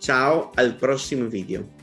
ciao al prossimo video.